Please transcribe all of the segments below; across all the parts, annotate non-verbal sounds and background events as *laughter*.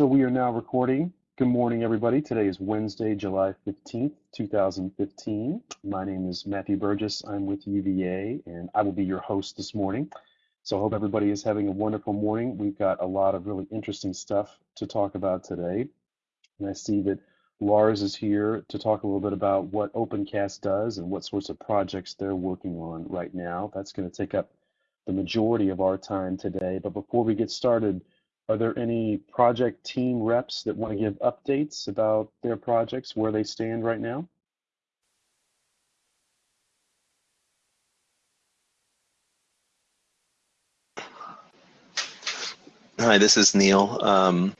So we are now recording. Good morning, everybody. Today is Wednesday, July 15th, 2015. My name is Matthew Burgess. I'm with UVA, and I will be your host this morning. So I hope everybody is having a wonderful morning. We've got a lot of really interesting stuff to talk about today. And I see that Lars is here to talk a little bit about what OpenCast does and what sorts of projects they're working on right now. That's going to take up the majority of our time today. But before we get started, are there any project team reps that want to give updates about their projects, where they stand right now? Hi, this is Neil. Um,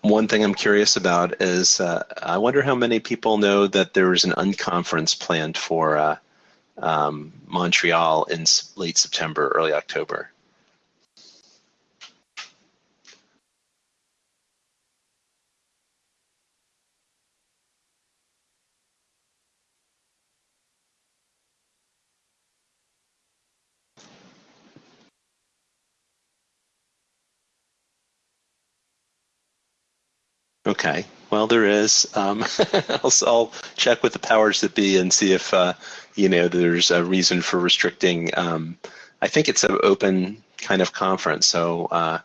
one thing I'm curious about is uh, I wonder how many people know that there is an unconference planned for uh, um, Montreal in late September, early October. Okay. Well, there is. Um, *laughs* I'll, I'll, check with the powers that be and see if uh, you know there's a reason for restricting. Um, I think it's an open kind of conference, so uh,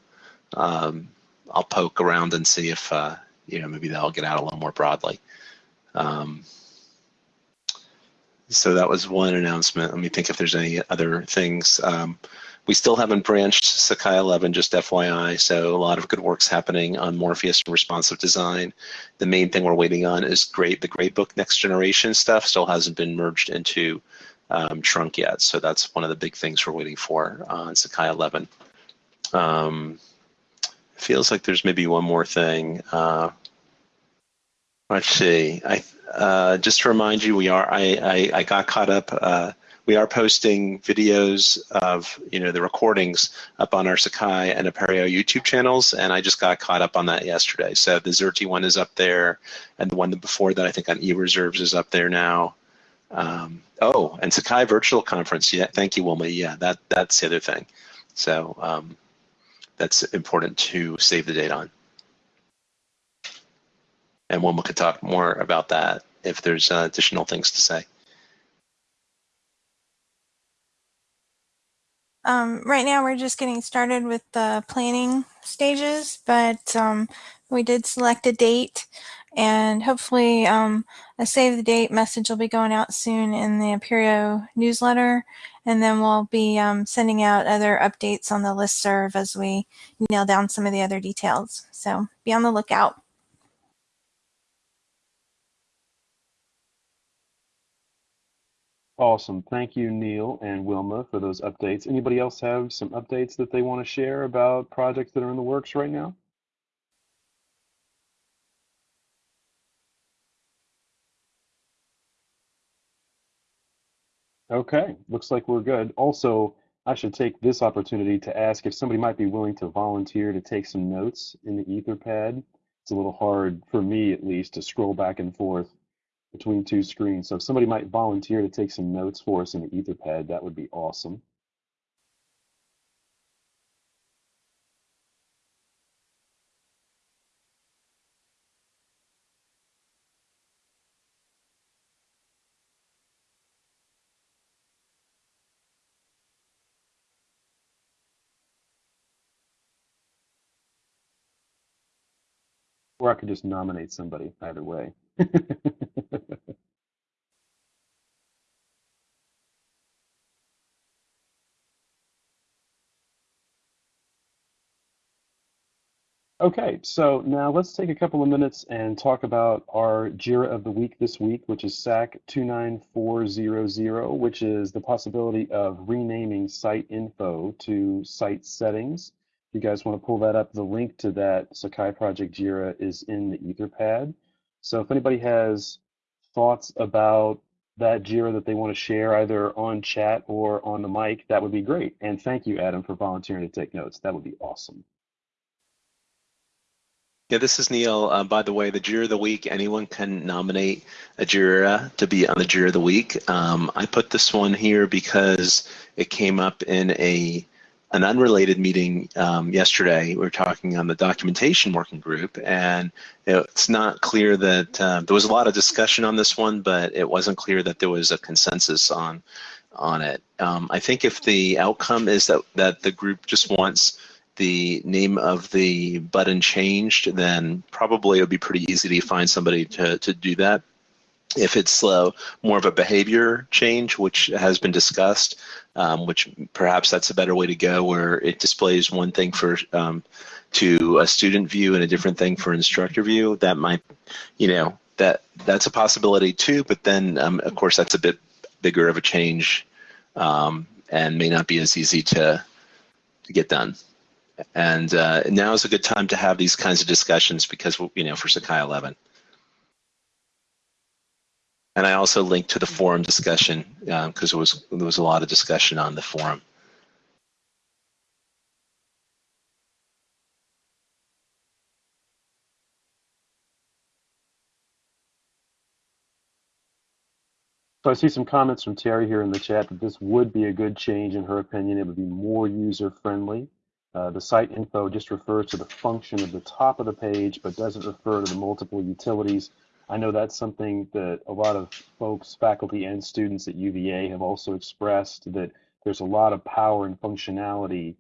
um, I'll poke around and see if uh, you know maybe that'll get out a little more broadly. Um, so that was one announcement. Let me think if there's any other things. We still haven't branched Sakai 11, just FYI, so a lot of good work's happening on Morpheus and responsive design. The main thing we're waiting on is great. The Gradebook next generation stuff still hasn't been merged into um, Trunk yet, so that's one of the big things we're waiting for on Sakai 11. Um, feels like there's maybe one more thing. Uh, let's see. I uh, just to remind you, we are. I I, I got caught up. Uh, we are posting videos of you know the recordings up on our Sakai and Apereo YouTube channels, and I just got caught up on that yesterday. So the Xerte one is up there, and the one before that I think on eReserves is up there now. Um, oh, and Sakai Virtual Conference. Yeah, thank you, Wilma. Yeah, that that's the other thing. So um, that's important to save the date on. And Wilma could talk more about that if there's uh, additional things to say. Um, right now, we're just getting started with the planning stages, but um, we did select a date and hopefully um, a save the date message will be going out soon in the Apereo newsletter. And then we'll be um, sending out other updates on the list serve as we nail down some of the other details. So be on the lookout. Awesome. Thank you, Neil and Wilma, for those updates. Anybody else have some updates that they want to share about projects that are in the works right now? Okay, looks like we're good. Also, I should take this opportunity to ask if somebody might be willing to volunteer to take some notes in the Etherpad. It's a little hard for me, at least, to scroll back and forth between two screens. So if somebody might volunteer to take some notes for us in the Etherpad, that would be awesome. Or I could just nominate somebody either way. *laughs* Okay, so now let's take a couple of minutes and talk about our JIRA of the week this week, which is SAK 29400, which is the possibility of renaming site info to site settings. You guys want to pull that up, the link to that Sakai Project JIRA is in the Etherpad. So if anybody has thoughts about that JIRA that they want to share either on chat or on the mic, that would be great. And thank you, Adam, for volunteering to take notes. That would be awesome. Yeah, this is Neil. Uh, by the way, the Jira of the Week, anyone can nominate a Jira to be on the Jira of the Week. Um, I put this one here because it came up in a an unrelated meeting um, yesterday. We were talking on the documentation working group, and it's not clear that uh, there was a lot of discussion on this one, but it wasn't clear that there was a consensus on on it. Um, I think if the outcome is that that the group just wants the name of the button changed, then probably it would be pretty easy to find somebody to to do that. If it's uh, more of a behavior change, which has been discussed, um, which perhaps that's a better way to go, where it displays one thing for um, to a student view and a different thing for instructor view, that might, you know, that that's a possibility too. But then, um, of course, that's a bit bigger of a change um, and may not be as easy to to get done. And uh, now is a good time to have these kinds of discussions because, you know, for Sakai 11. And I also linked to the forum discussion because um, there was there was a lot of discussion on the forum. So I see some comments from Terry here in the chat that this would be a good change in her opinion. It would be more user friendly. Uh, the site info just refers to the function of the top of the page, but doesn't refer to the multiple utilities I know that's something that a lot of folks, faculty and students at UVA have also expressed that there's a lot of power and functionality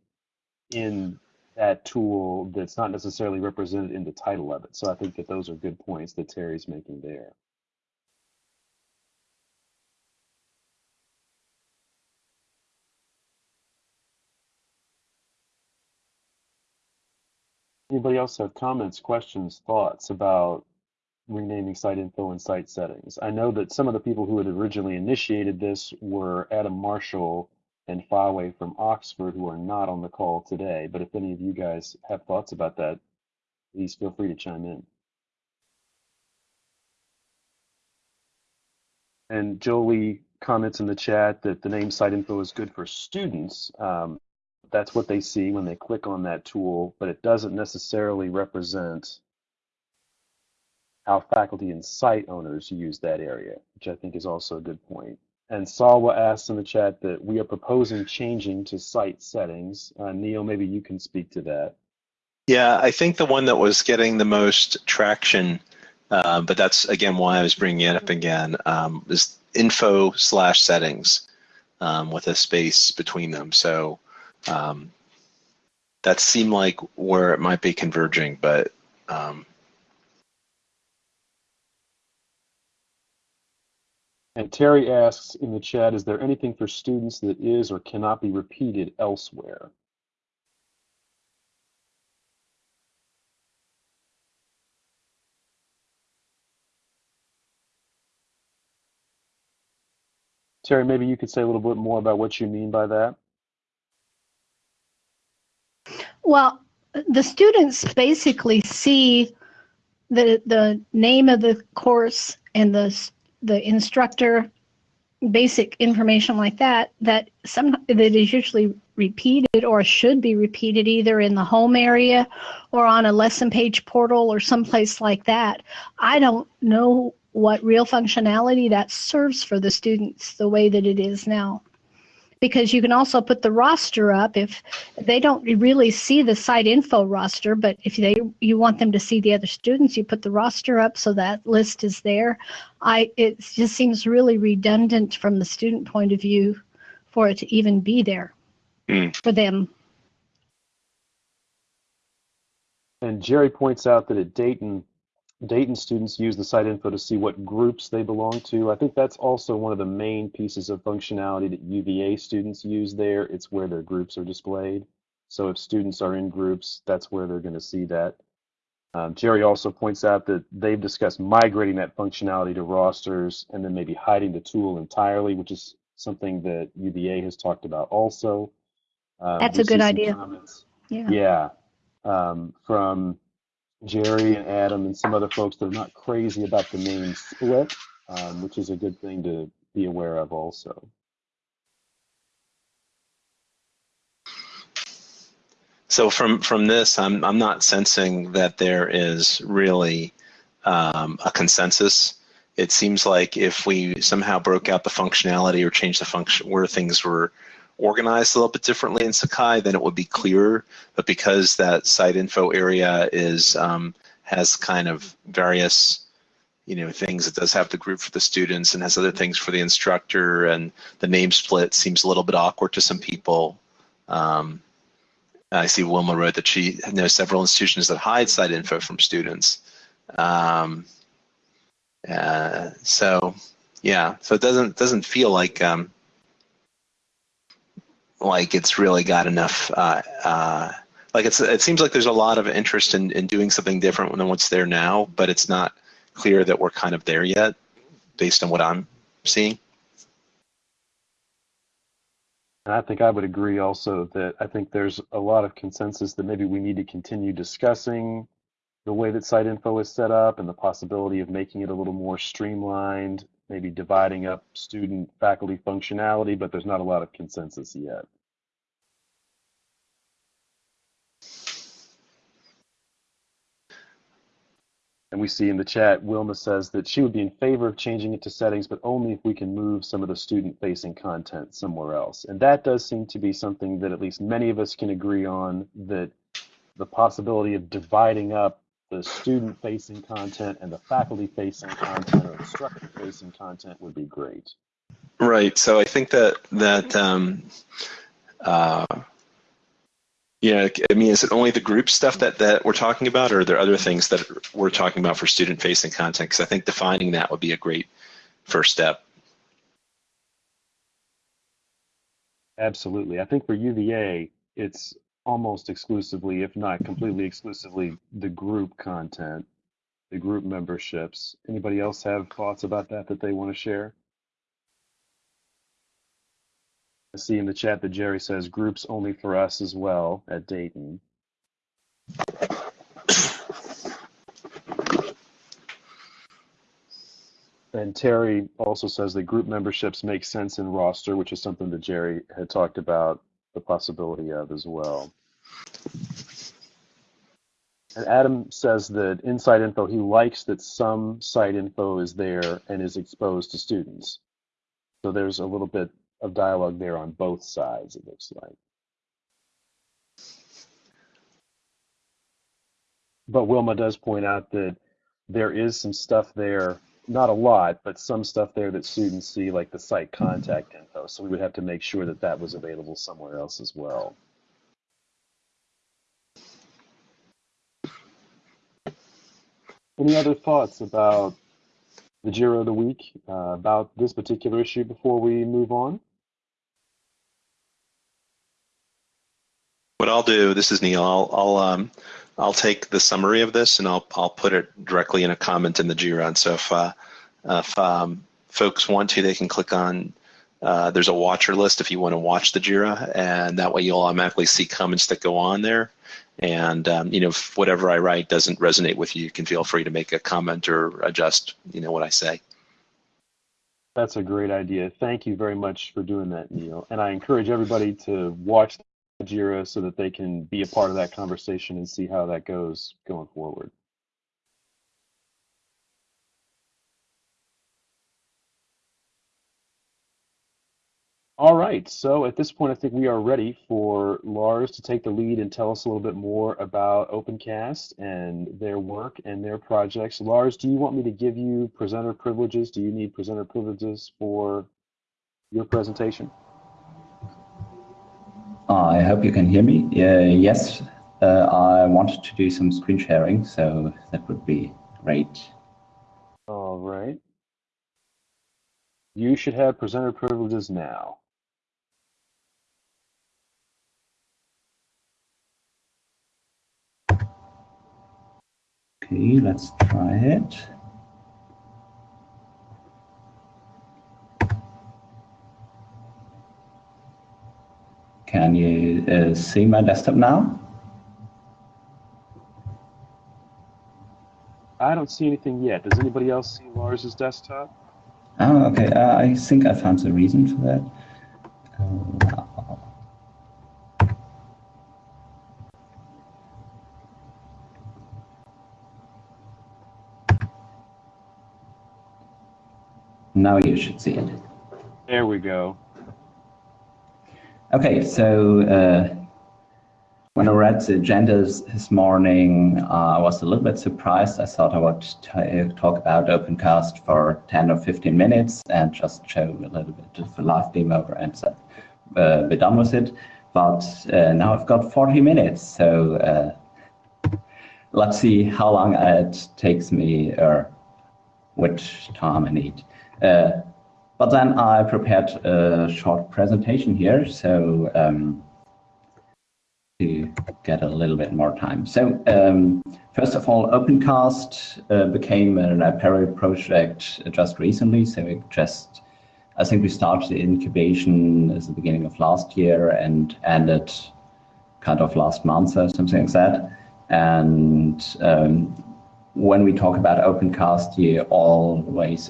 in that tool that's not necessarily represented in the title of it. So I think that those are good points that Terry's making there. Anybody else have comments, questions, thoughts about renaming site info and site settings. I know that some of the people who had originally initiated this were Adam Marshall and Fawe from Oxford, who are not on the call today. But if any of you guys have thoughts about that, please feel free to chime in. And Jolie comments in the chat that the name site info is good for students. Um, that's what they see when they click on that tool, but it doesn't necessarily represent how faculty and site owners use that area, which I think is also a good point. And Salwa asked in the chat that we are proposing changing to site settings. Uh, Neil, maybe you can speak to that. Yeah, I think the one that was getting the most traction, uh, but that's again why I was bringing it up again, um, is info slash settings um, with a space between them. So um, that seemed like where it might be converging, but um, And Terry asks in the chat, is there anything for students that is or cannot be repeated elsewhere? Terry, maybe you could say a little bit more about what you mean by that. Well, the students basically see the the name of the course and the the instructor basic information like that that some that is usually repeated or should be repeated either in the home area or on a lesson page portal or someplace like that. I don't know what real functionality that serves for the students the way that it is now because you can also put the roster up if they don't really see the site info roster but if they you want them to see the other students you put the roster up so that list is there i it just seems really redundant from the student point of view for it to even be there mm. for them and jerry points out that at dayton Dayton students use the site info to see what groups they belong to. I think that's also one of the main pieces of functionality that UVA students use there. It's where their groups are displayed. So if students are in groups, that's where they're going to see that. Um, Jerry also points out that they've discussed migrating that functionality to rosters and then maybe hiding the tool entirely, which is something that UVA has talked about also. Um, that's a good idea. Comments. Yeah. Yeah. Um, from Jerry and Adam and some other folks that are not crazy about the name split, um, which is a good thing to be aware of also. So from from this, I'm I'm not sensing that there is really um, a consensus. It seems like if we somehow broke out the functionality or changed the function where things were organized a little bit differently in Sakai, then it would be clearer. But because that site info area is um, has kind of various you know things it does have the group for the students and has other things for the instructor and the name split seems a little bit awkward to some people um, i see wilma wrote that she knows several institutions that hide site info from students um, uh, so yeah so it doesn't doesn't feel like um, like it's really got enough uh, uh, like it's it seems like there's a lot of interest in, in doing something different than what's there now but it's not clear that we're kind of there yet based on what I'm seeing. And I think I would agree also that I think there's a lot of consensus that maybe we need to continue discussing the way that site info is set up and the possibility of making it a little more streamlined, maybe dividing up student faculty functionality, but there's not a lot of consensus yet. And we see in the chat, Wilma says that she would be in favor of changing it to settings, but only if we can move some of the student-facing content somewhere else. And that does seem to be something that at least many of us can agree on, that the possibility of dividing up the student-facing content and the faculty-facing content or instructor-facing content would be great. Right. So I think that that um, uh, yeah, I mean, is it only the group stuff that, that we're talking about, or are there other things that we're talking about for student-facing content? Because I think defining that would be a great first step. Absolutely. I think for UVA, it's almost exclusively, if not completely exclusively, the group content, the group memberships. Anybody else have thoughts about that that they want to share? I see in the chat that Jerry says groups only for us as well at Dayton. And Terry also says that group memberships make sense in roster, which is something that Jerry had talked about the possibility of as well. And Adam says that inside info, he likes that some site info is there and is exposed to students. So there's a little bit of dialogue there on both sides, it looks like. But Wilma does point out that there is some stuff there, not a lot, but some stuff there that students see, like the site contact info. So we would have to make sure that that was available somewhere else as well. Any other thoughts about the Jira of the week, uh, about this particular issue before we move on? What I'll do, this is Neil. I'll I'll um I'll take the summary of this and I'll I'll put it directly in a comment in the Jira. And so if uh, if um, folks want to, they can click on. Uh, there's a watcher list if you want to watch the Jira, and that way you'll automatically see comments that go on there. And um, you know, if whatever I write doesn't resonate with you, you can feel free to make a comment or adjust, you know, what I say. That's a great idea. Thank you very much for doing that, Neil. And I encourage everybody to watch Jira so that they can be a part of that conversation and see how that goes going forward. All right, so at this point, I think we are ready for Lars to take the lead and tell us a little bit more about OpenCast and their work and their projects. Lars, do you want me to give you presenter privileges? Do you need presenter privileges for your presentation? I hope you can hear me. Uh, yes, uh, I wanted to do some screen sharing, so that would be great. All right. You should have presenter privileges now. Okay, let's try it. Can you uh, see my desktop now? I don't see anything yet. Does anybody else see Lars's desktop? Oh, okay. Uh, I think I found the reason for that. Uh, now you should see it. There we go. Okay, so uh, when I read the agendas this morning, uh, I was a little bit surprised. I thought I would talk about OpenCast for 10 or 15 minutes and just show a little bit of a live demo and uh, be done with it. But uh, now I've got 40 minutes, so uh, let's see how long it takes me or which time I need. Uh, but then I prepared a short presentation here, so um, to get a little bit more time. So um, first of all, OpenCast uh, became an Apereo project just recently. So it just, I think we started the incubation at the beginning of last year and ended kind of last month or something like that. And um, when we talk about OpenCast, you always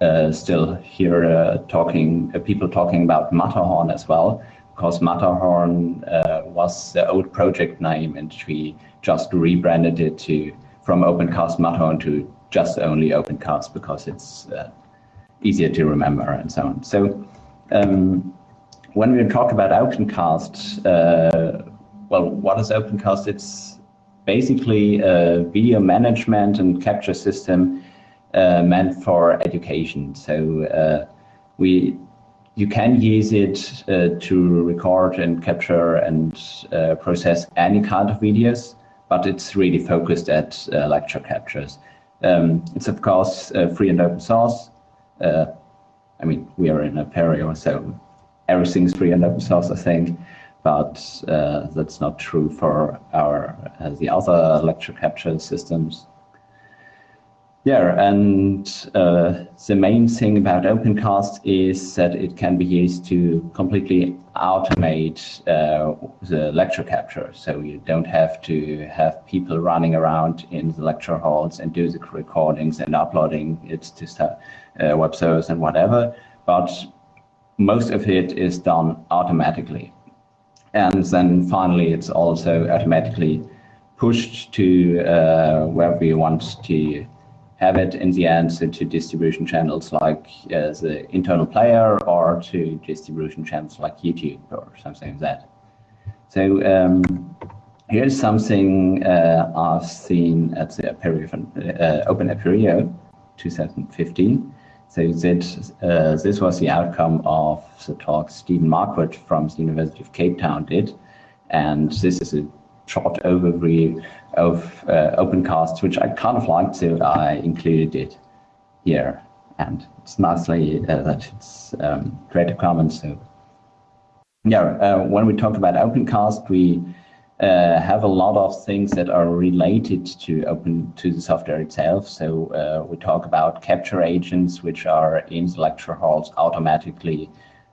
uh, still hear uh, talking uh, people talking about Matterhorn as well because Matterhorn uh, was the old project name and we just rebranded it to from OpenCast Matterhorn to just only OpenCast because it's uh, easier to remember and so on. So um, when we talk about OpenCast, uh, well, what is OpenCast? It's basically a video management and capture system meant for education. So uh, we you can use it uh, to record and capture and uh, process any kind of videos, but it's really focused at uh, lecture captures. Um, it's of course uh, free and open source. Uh, I mean, we are in Apereo, so everything's free and open source, I think, but uh, that's not true for our the other lecture capture systems. Yeah, and uh, the main thing about OpenCast is that it can be used to completely automate uh, the lecture capture. So you don't have to have people running around in the lecture halls and do the recordings and uploading it to uh, web servers and whatever. But most of it is done automatically. And then finally, it's also automatically pushed to uh, where we want to have it in the end to distribution channels like uh, the internal player or to distribution channels like YouTube or something like that. So um, here's something uh, I've seen at the Apereo, uh, Open Apereo 2015. So that, uh, this was the outcome of the talk Stephen Marquard from the University of Cape Town did. And this is a short overview of uh, OpenCast, which I kind of liked, so I included it here. And it's nicely uh, that it's um, Creative Commons. So yeah, uh, when we talk about OpenCast, we uh, have a lot of things that are related to open to the software itself. So uh, we talk about capture agents, which are in the lecture halls automatically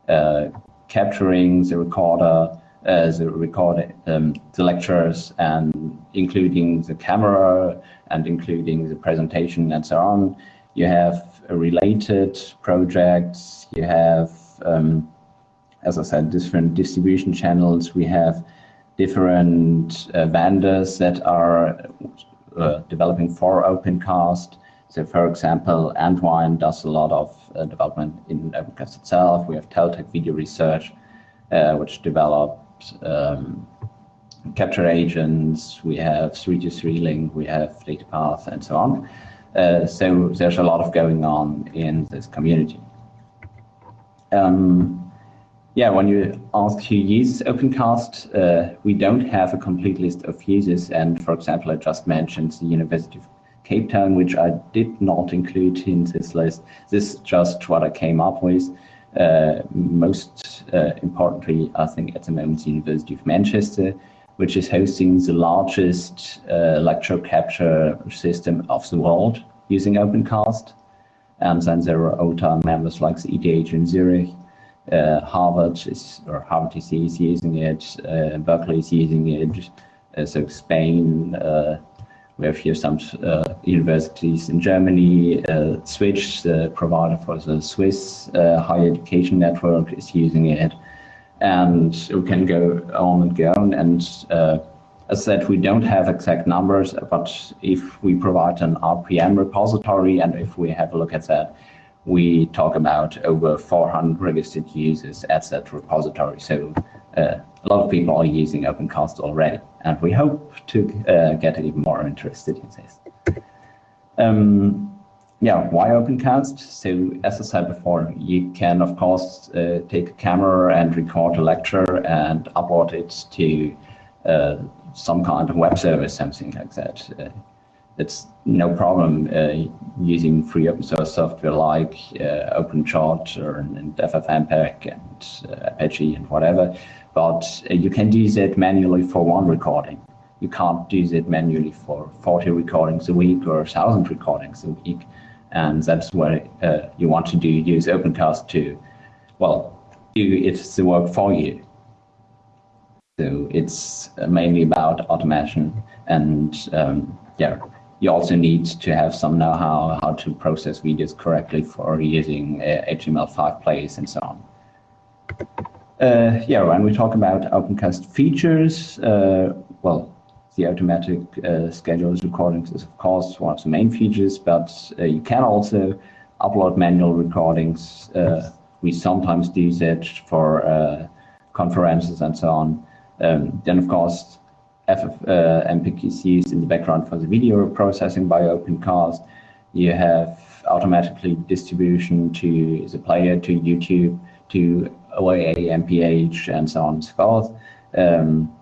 uh, capturing the recorder as recording um, the lectures and including the camera and including the presentation and so on. You have related projects. You have, um, as I said, different distribution channels. We have different uh, vendors that are uh, developing for OpenCast. So, for example, Entwine does a lot of uh, development in OpenCast itself. We have Teltek Video Research, uh, which develop um, capture agents, we have 3-to-3 link, we have data path, and so on. Uh, so there's a lot of going on in this community. Um, yeah, when you ask who uses OpenCast, uh, we don't have a complete list of users. And for example, I just mentioned the University of Cape Town, which I did not include in this list. This is just what I came up with. Uh, most uh, importantly, I think at the moment, the University of Manchester, which is hosting the largest uh, lecture capture system of the world using OpenCast. And then there are OTA members like the ETH in Zurich, uh, Harvard is, or Harvard is using it, uh, Berkeley is using it, uh, so Spain, we have here some uh, universities in Germany. Uh, Switch, the provider for the Swiss uh, higher education network, is using it. And we can go on and go on. And uh, as said, we don't have exact numbers, but if we provide an RPM repository and if we have a look at that, we talk about over 400 registered users at that repository. So uh, a lot of people are using OpenCast already, and we hope to uh, get even more interested in this. Um, yeah, why OpenCast? So as I said before, you can of course uh, take a camera and record a lecture and upload it to uh, some kind of web service, something like that. Uh, it's no problem uh, using free open source software like uh, OpenChart or and FFmpeg and uh, Apache and whatever, but you can do that manually for one recording. You can't do that manually for 40 recordings a week or 1,000 recordings a week. And that's where uh, you want to do use OpenCast to, well, do it's the work for you. So it's mainly about automation and um, yeah, you also need to have some know-how how to process videos correctly for using uh, HTML5 plays and so on. Uh, yeah, when we talk about OpenCast features, uh, well, the automatic uh, scheduled recordings is of course one of the main features, but uh, you can also upload manual recordings. Uh, we sometimes do that for conferences and so on. Um, then of course FFmpeg is in the background for the video processing by OpenCast. You have automatically distribution to the player, to YouTube, to OAA, MPH, and so on and so forth. Um,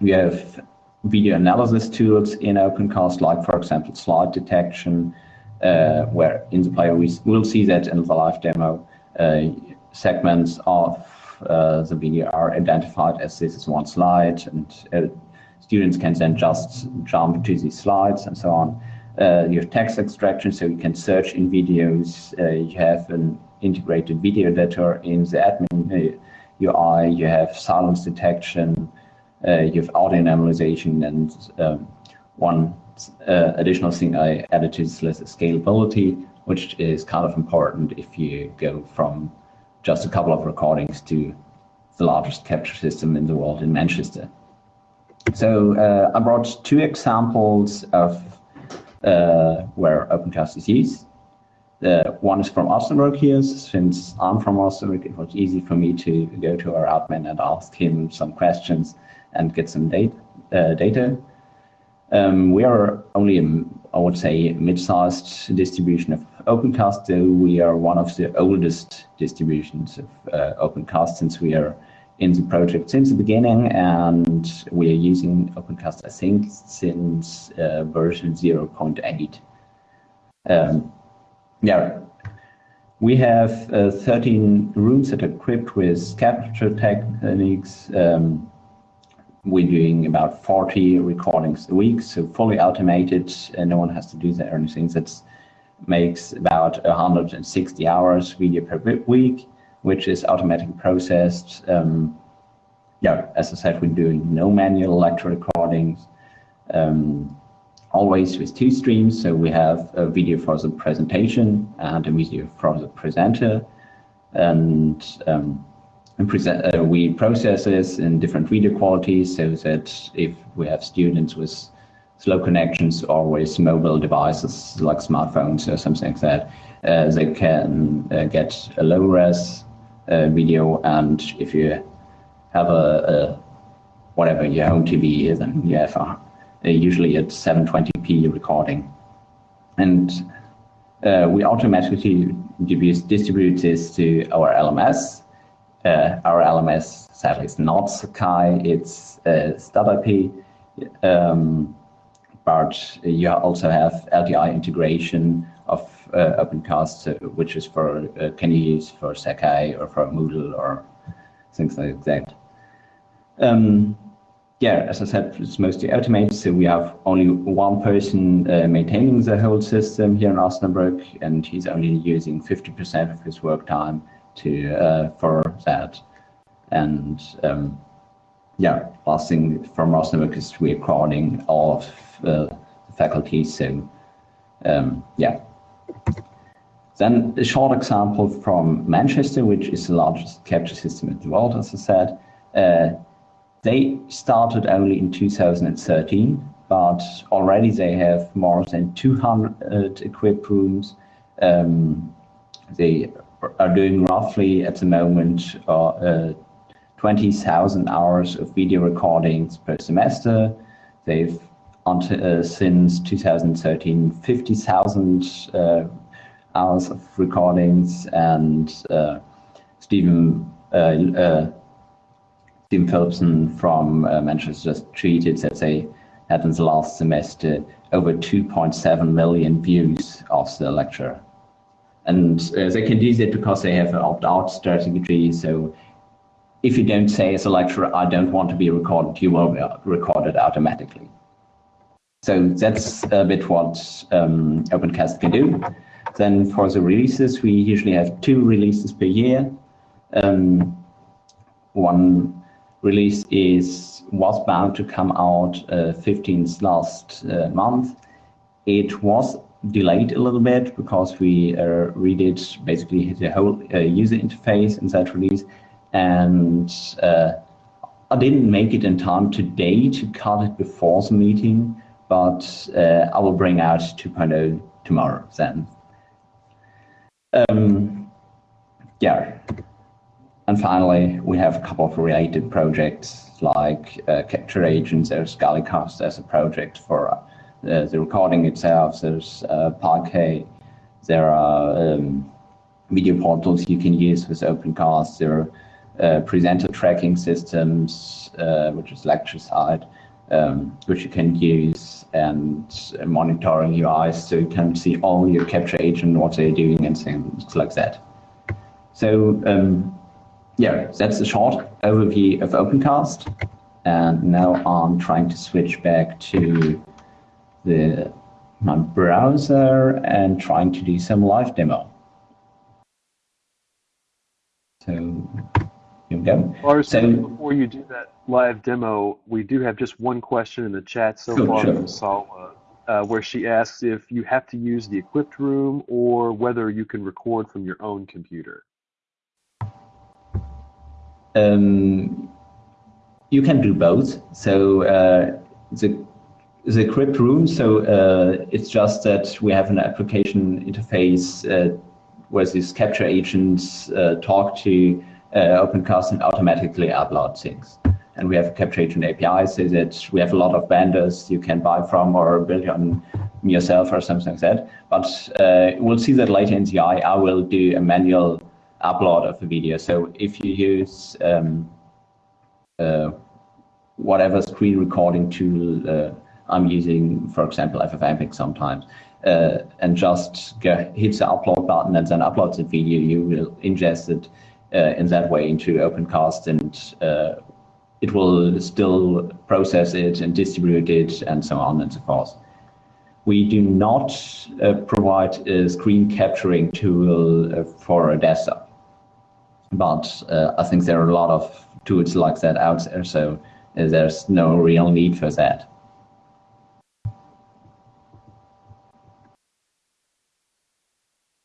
we have video analysis tools in OpenCast, like for example, slide detection, uh, where in the player we will see that in the live demo, uh, segments of uh, the video are identified as this is one slide and uh, students can then just jump to these slides and so on. Uh, you have text extraction, so you can search in videos. Uh, you have an integrated video editor in the admin UI. You have silence detection. Uh, you have audio normalization, and um, one uh, additional thing I added to this list is scalability, which is kind of important if you go from just a couple of recordings to the largest capture system in the world in Manchester. So uh, I brought two examples of uh, where OpenCast is used. The one is from Osnabrück here. Since I'm from Osnabrück, it was easy for me to go to our admin and ask him some questions and get some data. Uh, data. Um, we are only, a, I would say, mid-sized distribution of OpenCast, though we are one of the oldest distributions of uh, OpenCast since we are in the project since the beginning, and we are using OpenCast, I think, since uh, version 0.8. Um, yeah, we have uh, 13 rooms that are equipped with capture techniques. Um, we're doing about 40 recordings a week, so fully automated, and no one has to do that or anything. That makes about 160 hours video per week which is automatically processed. Um, yeah, as I said, we're doing no manual lecture recordings, um, always with two streams. So we have a video for the presentation and a video for the presenter. And, um, and present, uh, we process this in different video qualities so that if we have students with slow connections or with mobile devices like smartphones or something like that, uh, they can uh, get a low res uh, video. And if you have a, a whatever your home TV is, and you have a, a usually at 720p recording. And uh, we automatically distribute this to our LMS. Uh, our LMS sadly is not Sakai, it's uh, Stud.IP. Um, but you also have LTI integration of uh, OpenCast, uh, which is for uh, can you use for Sakai or for Moodle or things like that. Um, yeah, as I said, it's mostly automated, so we have only one person uh, maintaining the whole system here in Osnabrück, and he's only using 50% of his work time to uh, for that. And um, yeah, last thing from Osnabrück is recording all of uh, the faculty, so um, yeah, then a short example from Manchester, which is the largest capture system in the world, as I said. Uh, they started only in 2013, but already they have more than 200 equipped rooms. Um, they are doing roughly at the moment uh, uh, 20,000 hours of video recordings per semester. They've uh, since 2013 50,000 uh, hours of recordings and uh, Stephen Stephen Philipson from uh, Manchester just tweeted that they had in the last semester over 2.7 million views of the lecture. And they can do that because they have an opt-out strategy. So if you don't say as a lecturer, I don't want to be recorded, you will be recorded automatically. So that's a bit what um, OpenCast can do. Then for the releases, we usually have two releases per year. Um, one release is was bound to come out uh, 15th last uh, month. It was delayed a little bit because we uh, redid basically the whole uh, user interface in that release and uh, I didn't make it in time today to cut it before the meeting, but uh, I will bring out 2.0 tomorrow then. Um, yeah. And finally, we have a couple of related projects like uh, Capture Agents, there's Galicaster as a project for uh, the recording itself, there's uh, Parquet, there are um, video portals you can use with OpenCast, there are uh, presenter tracking systems, uh, which is LectureSight, um, which you can use and monitoring UIs so you can see all your capture agent, what they're doing and things like that. So um, yeah, that's a short overview of OpenCast. And now I'm trying to switch back to the my browser and trying to do some live demo. So here we go. Lars, so, before you do that live demo, we do have just one question in the chat so far sure. from Salwa, uh, where she asks if you have to use the equipped room or whether you can record from your own computer. Um, you can do both. So uh, the the equipped room. So uh, it's just that we have an application interface uh, where these capture agents uh, talk to uh, OpenCast and automatically upload things. And we have a capture agent API so that we have a lot of vendors you can buy from or build on yourself or something like that. But uh, we'll see that later in the. I will do a manual upload of the video. So if you use um, uh, whatever screen recording tool I'm using, for example, FFmpeg sometimes, uh, and just go, hit the upload button and then upload the video, you will ingest it uh, in that way into OpenCast and uh, it will still process it and distribute it and so on and so forth. We do not uh, provide a screen capturing tool uh, for a desktop, but uh, I think there are a lot of tools like that out there, so there's no real need for that.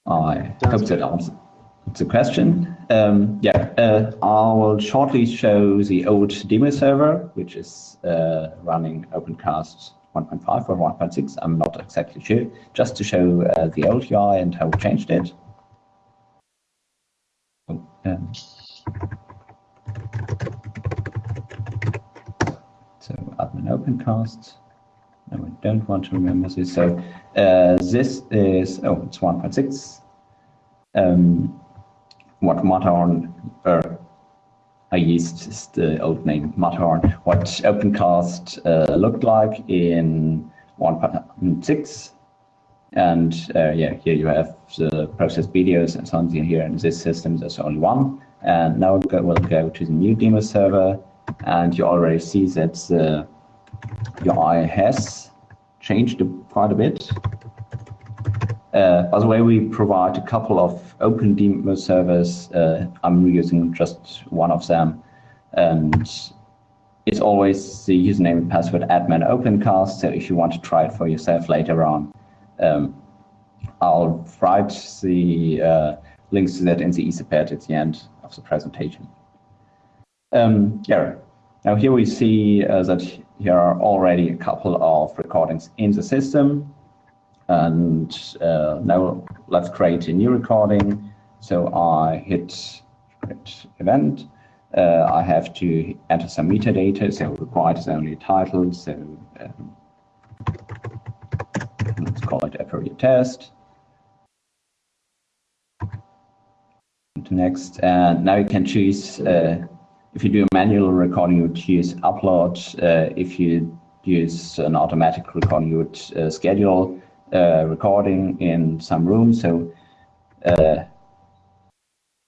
I hope that answers the question. Um, yeah, uh, I will shortly show the old demo server, which is uh, running OpenCast 1.5 or 1.6. I'm not exactly sure, just to show uh, the old UI and how we changed it. Oh, um, so admin OpenCast. No, I don't want to remember this. So uh, this is, oh, it's 1.6. Um, what Matterhorn, I used the old name Matterhorn, what OpenCast uh, looked like in 1.6. And uh, yeah, here you have the processed videos and so on here in this system, there's only one. And now we'll go to the new demo server and you already see that the UI has changed quite a bit. Uh, by the way, we provide a couple of open demo servers. Uh, I'm using just one of them. And it's always the username and password admin opencast. So if you want to try it for yourself later on, um, I'll write the uh, links to that in the Etherpad at the end of the presentation. Um, yeah. Now here we see uh, that here are already a couple of recordings in the system. And uh, now let's create a new recording. So I hit create event. uh, I have to enter some metadata, so required is only a title, so um, let's call it a appropriate test. Next, and now you can choose, uh, if you do a manual recording, you would use upload. Uh, if you use an automatic recording, you would uh, schedule uh, recording in some room. So uh,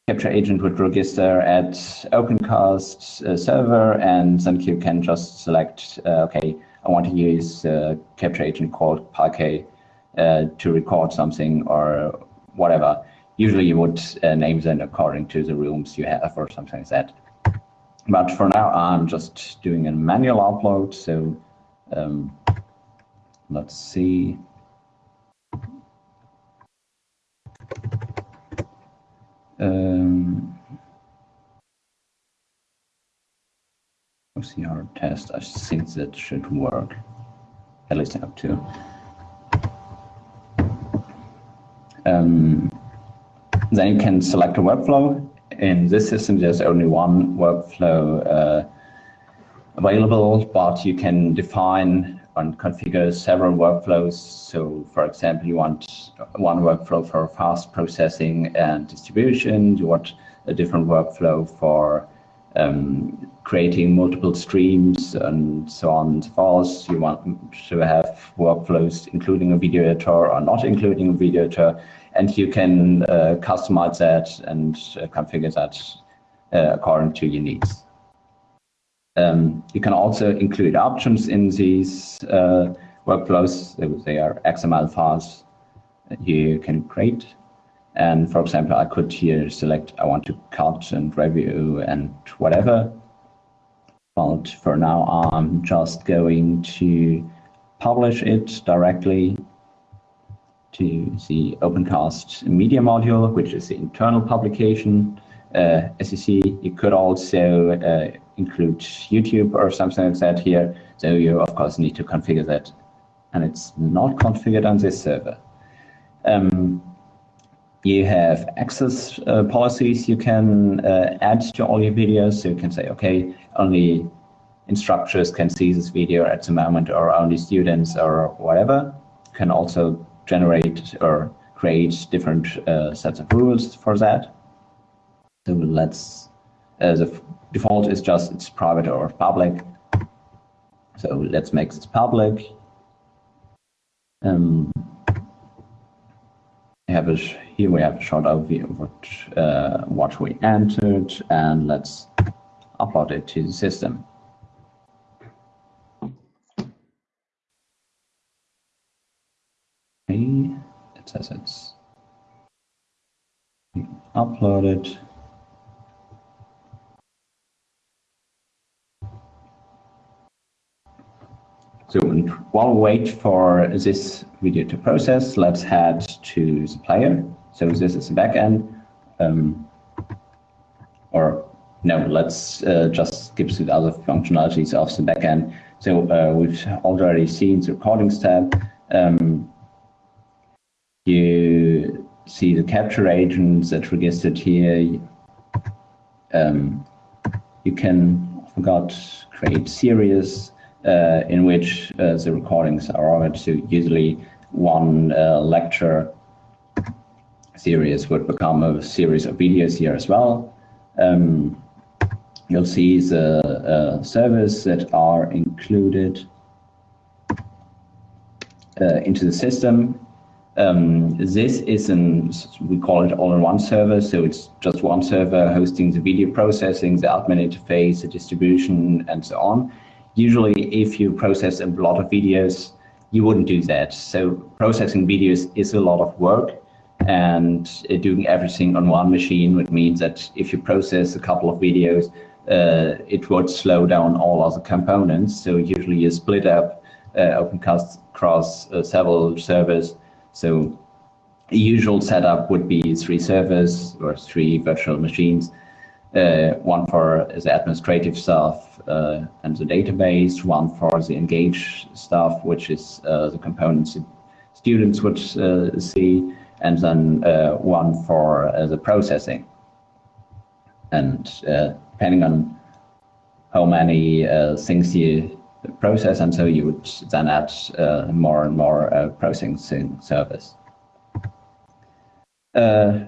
capture agent would register at OpenCast uh, server, and then you can just select, okay, I want to use capture agent called Parquet to record something or whatever. Usually you would name them according to the rooms you have or something like that. But for now, I'm just doing a manual upload. So um, let's see. Um, OCR test, I think that should work, at least up to. Um, then you can select a workflow. In this system, there's only one workflow uh, available, but you can define and configure several workflows. So for example, you want one workflow for fast processing and distribution. You want a different workflow for um, creating multiple streams and so on and so forth. You want to have workflows including a video editor or not including a video editor. And you can uh, customize that and uh, configure that uh, according to your needs. Um, you can also include options in these workflows. They are XML files you can create. And for example, I could here select I want to cut and review and whatever. But for now, I'm just going to publish it directly to the OpenCast media module, which is the internal publication. Uh, as you see, you could also uh, include YouTube or something like that here. So you, of course, need to configure that. And it's not configured on this server. Um, you have access uh, policies you can uh, add to all your videos. So you can say, okay, only instructors can see this video at the moment, or only students, or whatever. You can also generate or create different uh, sets of rules for that. So let's, uh, the default is just it's private or public. So let's make this public. Um, have a, here we have a short overview of what, uh, what we entered and let's upload it to the system. Okay, says it's uploaded. So while we wait for this video to process, let's head to the player. So this is the backend. Um, or no, let's uh, just skip to the other functionalities of the backend. So uh, we've already seen the recordings tab. Um, you see the capture agents that registered here. Um, you can, I forgot, create series uh, in which uh, the recordings are ordered. So usually one uh, lecture series would become a series of videos here as well. Um, you'll see the uh, servers that are included uh, into the system. Um, this is an, we call it all-in-one server, so it's just one server hosting the video processing, the admin interface, the distribution, and so on. Usually, if you process a lot of videos, you wouldn't do that. So processing videos is a lot of work and uh, doing everything on one machine would mean that if you process a couple of videos, uh, it would slow down all other components. So usually you split up uh, OpenCast across uh, several servers. So the usual setup would be three servers or three virtual machines uh, one for the administrative stuff uh, and the database, one for the engage stuff, which is uh, the components students would uh, see, and then uh, one for uh, the processing. And depending on how many things you process, and so you would then add uh, more and more uh, processing service. Uh,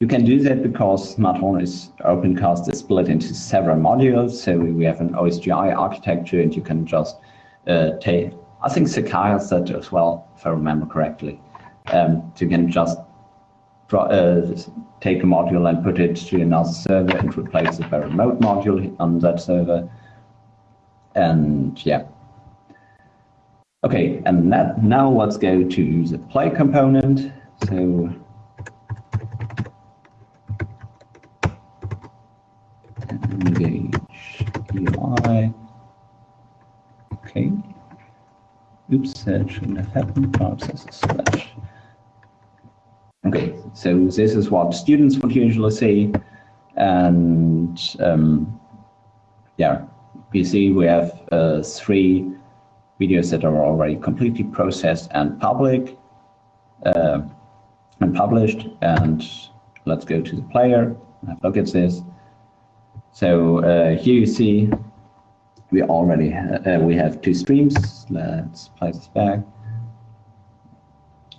you can do that because Smarthorn is OpenCast is split into several modules. So we have an OSGI architecture, and you can just uh, take. I think Sakai has that as well, if I remember correctly. Um, so you can just uh, take a module and put it to another server and replace it by a remote module on that server. And yeah. Okay, and that, now let's go to the play component. So engage UI. Okay. Oops, that shouldn't have happened. Process slash. Okay, so this is what students would usually see. And um, yeah, see we have uh, three videos that are already completely processed and public uh, and published. And let's go to the player, have a look at this. So uh, here you see we already uh, we have two streams. Let's play this back.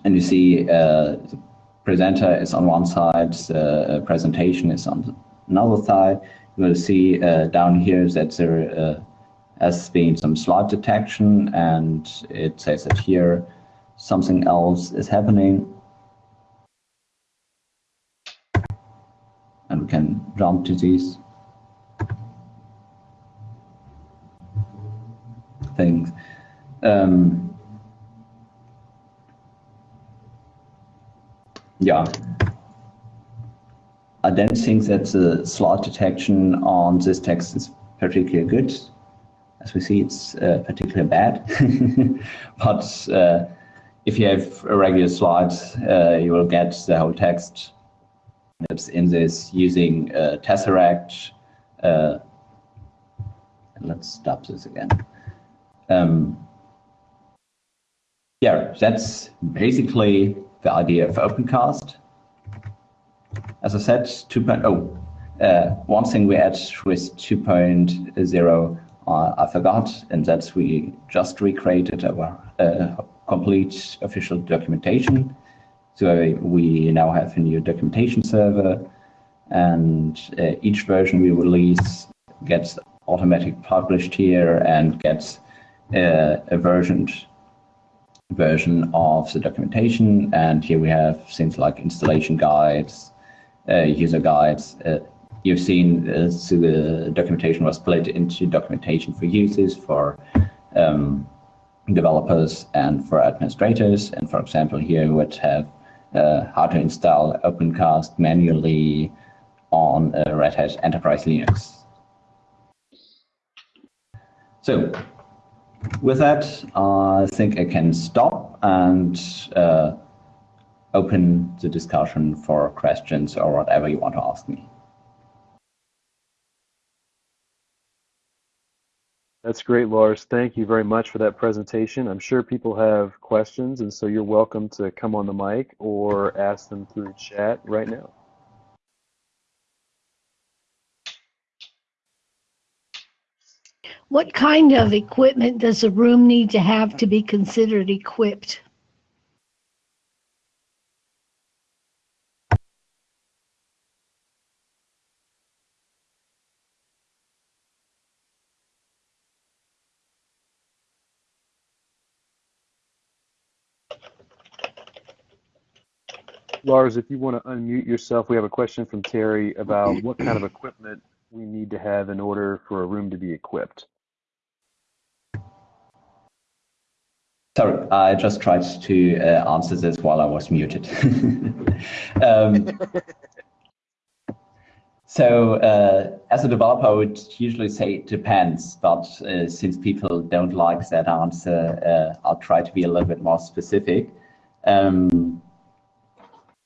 And you see uh, the presenter is on one side, the presentation is on another side. Will see uh, down here that there uh, has been some slot detection and it says that here something else is happening. And we can jump to these. things. Um, yeah, I don't think that the slot detection on this text is particularly good. As we see, it's uh, particularly bad. *laughs* but uh, if you have a regular slide, uh, you will get the whole text that's in this using uh, Tesseract. Uh, let's stop this again. Um, yeah, that's basically the idea of OpenCast. As I said, 2.0. Uh, one thing we add with 2.0 uh, I forgot, and that's we just recreated our uh, complete official documentation. So we now have a new documentation server, and uh, each version we release gets automatic published here and gets uh, a versioned version of the documentation. And here we have things like installation guides, user guides. Uh, you've seen uh, so the documentation was split into documentation for users, for um, developers, and for administrators. And for example, here we would have uh, how to install OpenCast manually on uh, Red Hat Enterprise Linux. So with that, I think I can stop and uh, open the discussion for questions or whatever you want to ask me. That's great, Lars. Thank you very much for that presentation. I'm sure people have questions, and so you're welcome to come on the mic or ask them through chat right now. What kind of equipment does a room need to have to be considered equipped? Lars, if you want to unmute yourself, we have a question from Terry about what kind of equipment we need to have in order for a room to be equipped. Sorry, I just tried to uh, answer this while I was muted. *laughs* um, so uh, as a developer, I would usually say it depends, but uh, since people don't like that answer, uh, I'll try to be a little bit more specific. Um,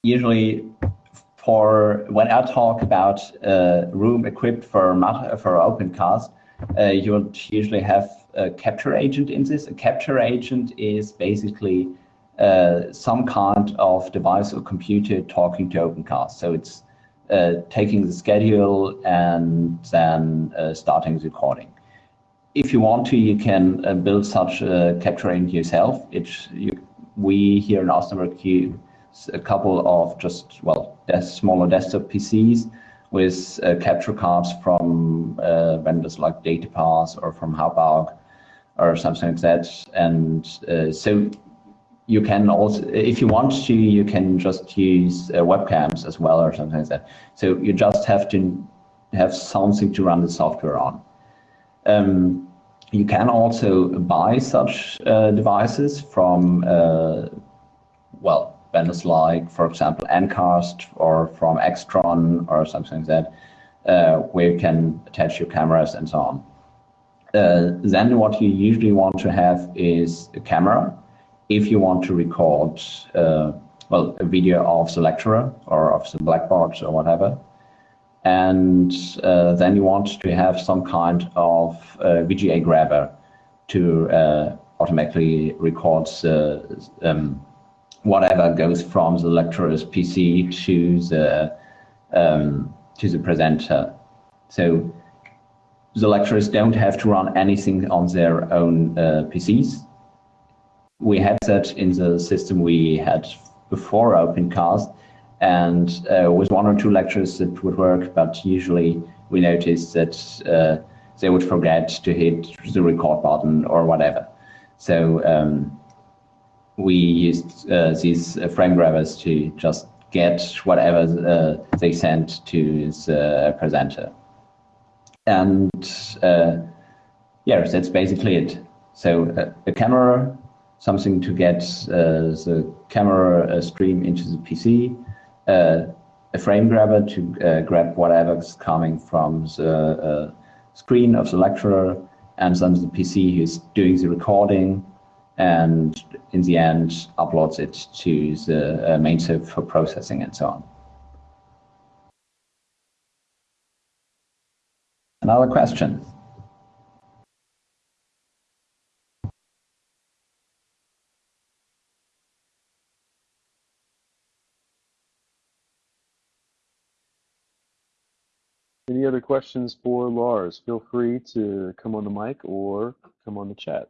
usually for when I talk about uh, room equipped for, for OpenCast, uh, you would usually have a capture agent in this. A capture agent is basically uh, some kind of device or computer talking to OpenCast. So it's uh, taking the schedule and then uh, starting the recording. If you want to, you can uh, build such a capture agent yourself. It's, you, we here in Osnabrück a couple of just, well, smaller desktop PCs with uh, capture cards from uh, vendors like Datapath or from Hauppauge or something like that. And uh, so you can also, if you want to, you can just use uh, webcams as well or something like that. So you just have to have something to run the software on. Um, you can also buy such uh, devices from, uh, well, vendors like, for example, Ncast or from Extron or something like that, uh, where you can attach your cameras and so on. Uh, then what you usually want to have is a camera if you want to record, uh, well, a video of the lecturer or of the blackboard or whatever. And uh, then you want to have some kind of uh, VGA grabber to uh, automatically record the um, whatever goes from the lecturer's PC to the um, to the presenter. So the lecturers don't have to run anything on their own uh, PCs. We had that in the system we had before OpenCast, and uh, with one or two lectures it would work, but usually we noticed that uh, they would forget to hit the record button or whatever. So um, we used uh, these uh, frame grabbers to just get whatever uh, they sent to the presenter. And uh, yeah, that's basically it. So uh, a camera, something to get uh, the camera stream into the PC, a frame grabber to grab whatever's coming from the screen of the lecturer, and then the PC who's doing the recording, and in the end uploads it to the uh, main server for processing and so on. Another question? Any other questions for Lars? Feel free to come on the mic or come on the chat.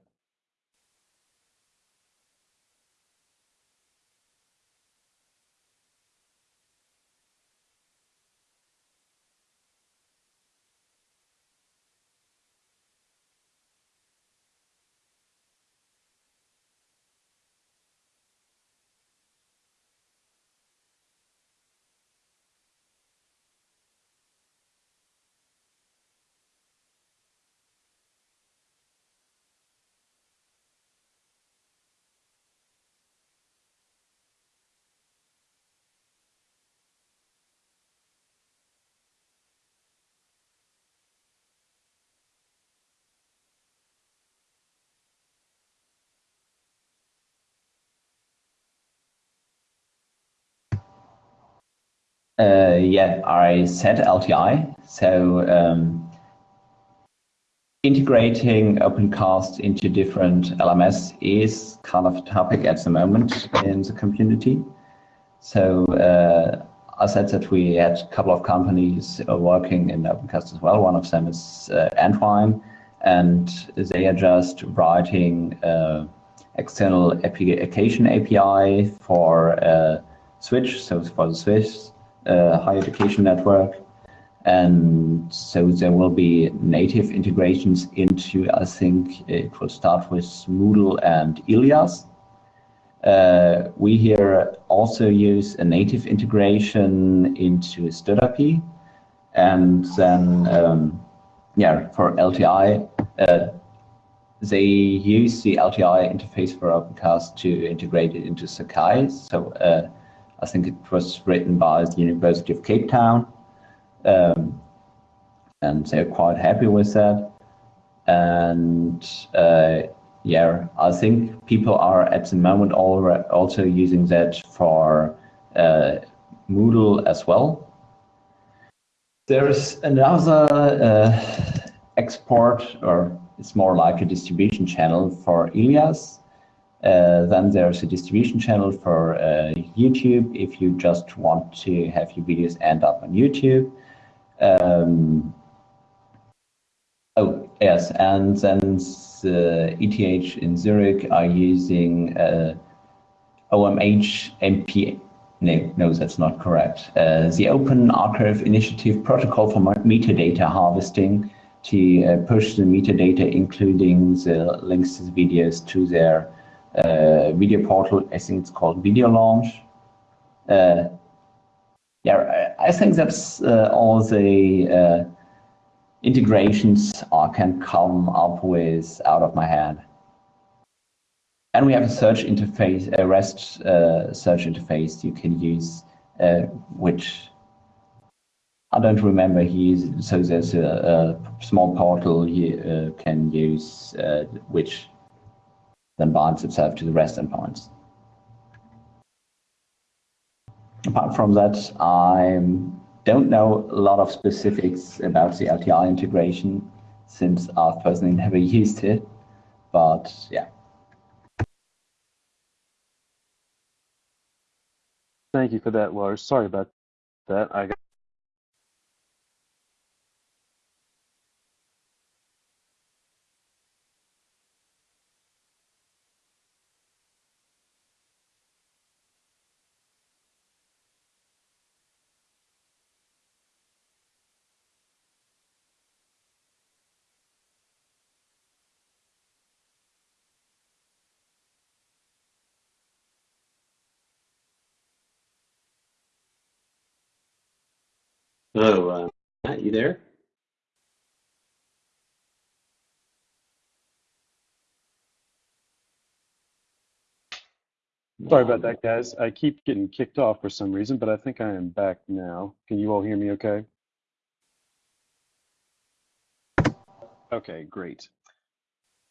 Uh, yeah, I said LTI. So um, integrating OpenCast into different LMS is kind of a topic at the moment in the community. So uh, I said that we had a couple of companies working in OpenCast as well. One of them is uh, Entwine, and they are just writing uh, external application API for uh, Switch, so for the Switch uh, higher education network. And so there will be native integrations into, I think it will start with Moodle and Ilias. Uh, we here also use a native integration into Stud.IP. And then, um, yeah, for LTI, uh, they use the LTI interface for OpenCast to integrate it into Sakai. So uh, I think it was written by the University of Cape Town. Um, and they're quite happy with that. And uh, yeah, I think people are at the moment also using that for uh, Moodle as well. There's another uh, export, or it's more like a distribution channel for Ilias, Uh, then there's a distribution channel for uh, YouTube if you just want to have your videos end up on YouTube. Um, oh, yes, and then the ETH in Zurich are using uh, OMH MP. No, no, that's not correct. Uh, the Open Archive Initiative protocol for metadata harvesting to uh, push the metadata, including the links to the videos, to their uh, video portal. I think it's called Video Launch. Uh, yeah, I think that's uh, all the uh, integrations I can come up with out of my head. And we have a search interface, a REST uh, search interface you can use, uh, which I don't remember. He so there's a, a small portal you can use, which then binds itself to the REST endpoints. Apart from that, I don't know a lot of specifics about the LTI integration since I've personally never *laughs* used it, but yeah. Thank you for that, Lars. Sorry about that. I got Hello, uh, Matt, you there? Sorry about that, guys. I keep getting kicked off for some reason, but I think I am back now. Can you all hear me okay? Okay, great.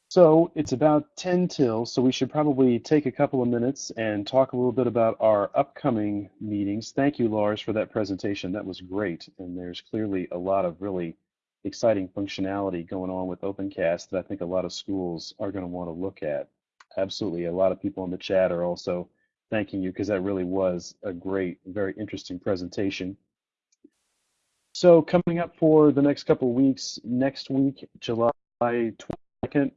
So it's about 10 till, so we should probably take a couple of minutes and talk a little bit about our upcoming meetings. Thank you, Lars, for that presentation. That was great. And there's clearly a lot of really exciting functionality going on with OpenCast that I think a lot of schools are going to want to look at. Absolutely. A lot of people in the chat are also thanking you because that really was a great, very interesting presentation. So coming up for the next couple of weeks, next week, July 22nd,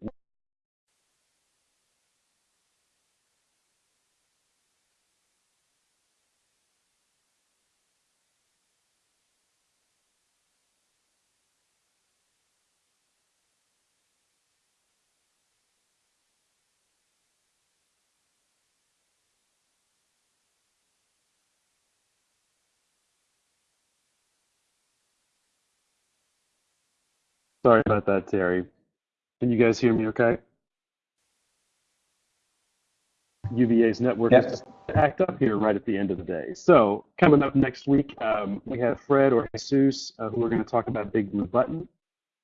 Sorry about that, Terry. Can you guys hear me okay? UVA's network Yes. is just act up here right at the end of the day. So coming up next week, um, we have Fred or Jesus uh, who are going to talk about Big Blue Button.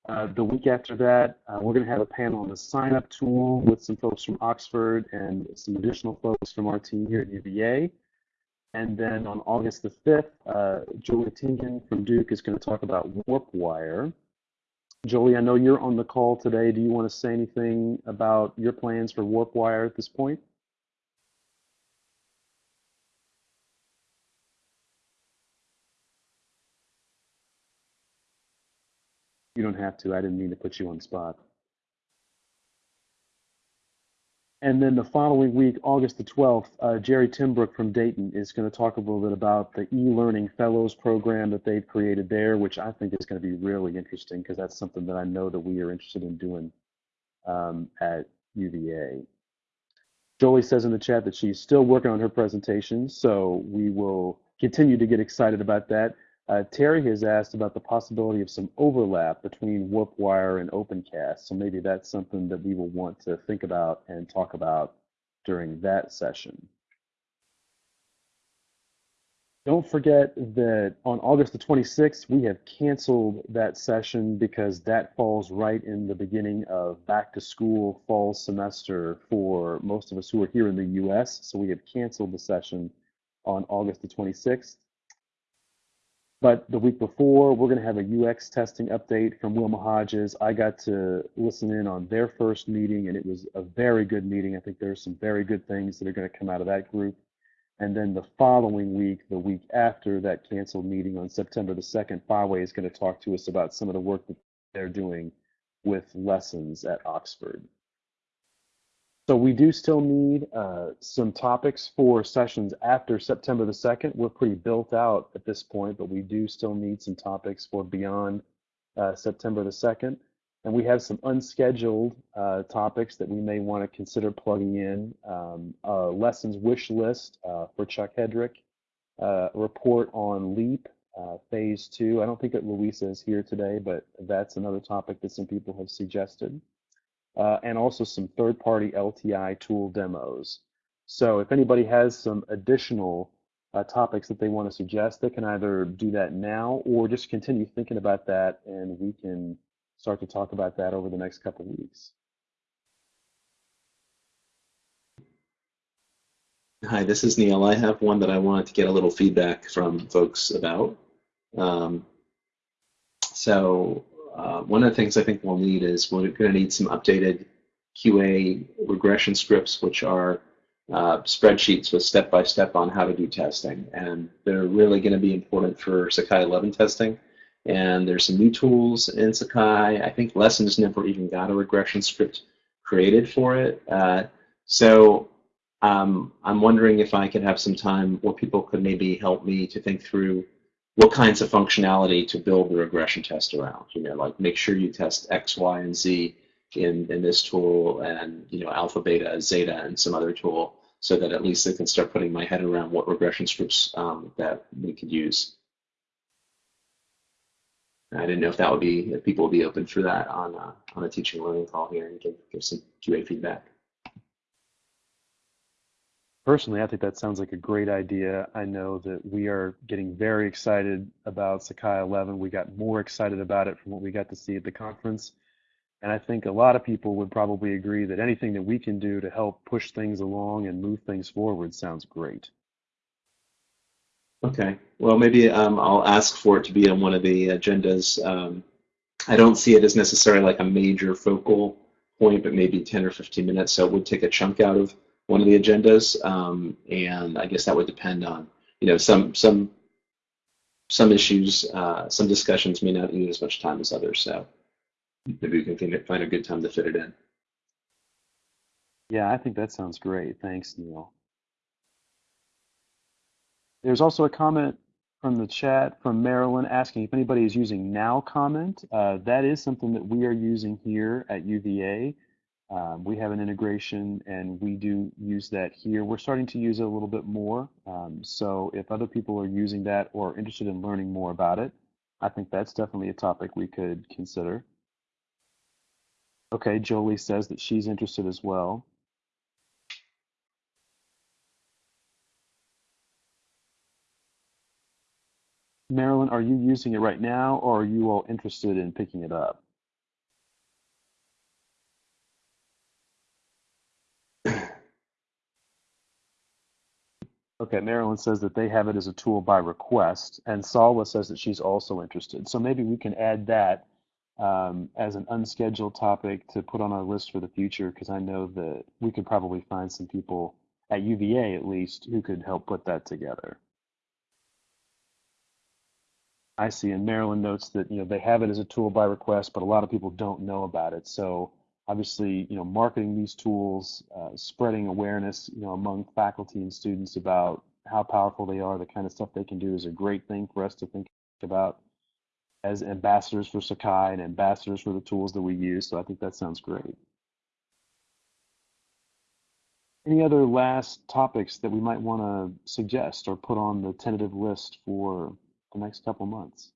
Uh, the week after that, uh, we're going to have a panel on the sign-up tool with some folks from Oxford and some additional folks from our team here at UVA. And then on August the 5th, uh, Jolie Tingen from Duke is going to talk about WarpWire. Jolie, I know you're on the call today. Do you want to say anything about your plans for WarpWire at this point? You don't have to. I didn't mean to put you on spot. And then the following week, August the 12th, uh, Jerry Timbrook from Dayton is going to talk a little bit about the e-learning fellows program that they've created there, which I think is going to be really interesting because that's something that I know that we are interested in doing um, at UVA. Jolie says in the chat that she's still working on her presentation, so we will continue to get excited about that. Uh, Terry has asked about the possibility of some overlap between WarpWire and OpenCast, so maybe that's something that we will want to think about and talk about during that session. Don't forget that on August the 26th, we have canceled that session because that falls right in the beginning of back to school fall semester for most of us who are here in the US. So we have canceled the session on August the 26th. But the week before, we're going to have a UX testing update from Wilma Hodges. I got to listen in on their first meeting, and it was a very good meeting. I think there's some very good things that are going to come out of that group. And then the following week, the week after that canceled meeting on September the 2nd, Faway is going to talk to us about some of the work that they're doing with lessons at Oxford. So we do still need uh, some topics for sessions after September the 2nd. We're pretty built out at this point, but we do still need some topics for beyond uh, September the 2nd. And we have some unscheduled uh, topics that we may want to consider plugging in. Um, a lessons wish list uh, for Chuck Hedrick, uh, report on LEAP uh, phase two. I don't think that Louisa is here today, but that's another topic that some people have suggested uh, and also some third-party LTI tool demos. So if anybody has some additional uh, topics that they want to suggest, they can either do that now or just continue thinking about that and we can start to talk about that over the next couple weeks. Hi, this is Neil. I have one that I wanted to get a little feedback from folks about. Um, so uh, one of the things I think we'll need is we're going to need some updated QA regression scripts, which are uh, spreadsheets with step-by-step -step on how to do testing. And they're really going to be important for Sakai 11 testing. And there's some new tools in Sakai. I think Lessons never even got a regression script created for it. Uh, so um, I'm wondering if I could have some time where people could maybe help me to think through what kinds of functionality to build the regression test around. You know, like make sure you test X, Y, and Z in, in this tool and, you know, alpha, beta, zeta, and some other tool so that at least I can start putting my head around what regression scripts um, that we could use. I didn't know if that would be, if people would be open for that on, on a teaching learning call here and give, give some QA feedback. Personally, I think that sounds like a great idea. I know that we are getting very excited about Sakai 11. We got more excited about it from what we got to see at the conference. And I think a lot of people would probably agree that anything that we can do to help push things along and move things forward sounds great. Okay. Well, maybe um, I'll ask for it to be on one of the agendas. Um, I don't see it as necessarily like a major focal point, but maybe 10 or 15 minutes. So it would take a chunk out of one of the agendas, um, and I guess that would depend on you know some some some issues, uh, some discussions may not need as much time as others. So maybe we can find a good time to fit it in. Yeah, I think that sounds great. Thanks, Neil. There's also a comment from the chat from Marilyn asking if anybody is using Now Comment. Uh, that is something that we are using here at UVA. Um, we have an integration and we do use that here. We're starting to use it a little bit more. Um, so if other people are using that or interested in learning more about it, I think that's definitely a topic we could consider. Okay, Jolie says that she's interested as well. Marilyn, are you using it right now or are you all interested in picking it up? Okay, Marilyn says that they have it as a tool by request, and Salwa says that she's also interested. So maybe we can add that um, as an unscheduled topic to put on our list for the future, because I know that we could probably find some people at UVA at least who could help put that together. I see, and Marilyn notes that you know they have it as a tool by request, but a lot of people don't know about it. So obviously, you know, marketing these tools, uh, spreading awareness, you know, among faculty and students about how powerful they are, the kind of stuff they can do is a great thing for us to think about as ambassadors for Sakai and ambassadors for the tools that we use. So I think that sounds great. Any other last topics that we might want to suggest or put on the tentative list for the next couple months?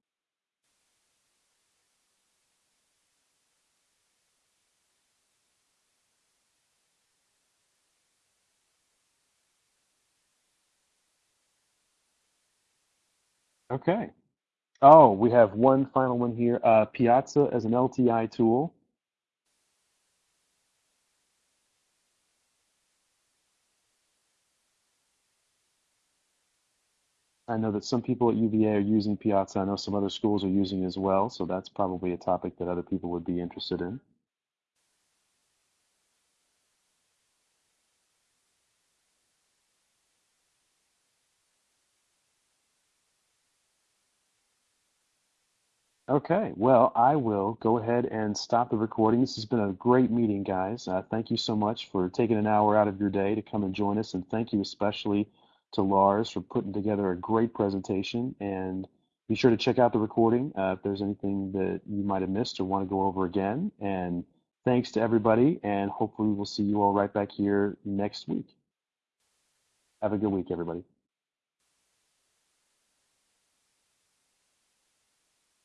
Okay. Oh, we have one final one here. Uh, Piazza as an LTI tool. I know that some people at UVA are using Piazza. I know some other schools are using it as well, so that's probably a topic that other people would be interested in. Okay, well, I will go ahead and stop the recording. This has been a great meeting, guys. Uh, thank you so much for taking an hour out of your day to come and join us, and thank you especially to Lars for putting together a great presentation. And be sure to check out the recording uh, if there's anything that you might have missed or want to go over again. And thanks to everybody, and hopefully we'll see you all right back here next week. Have a good week, everybody.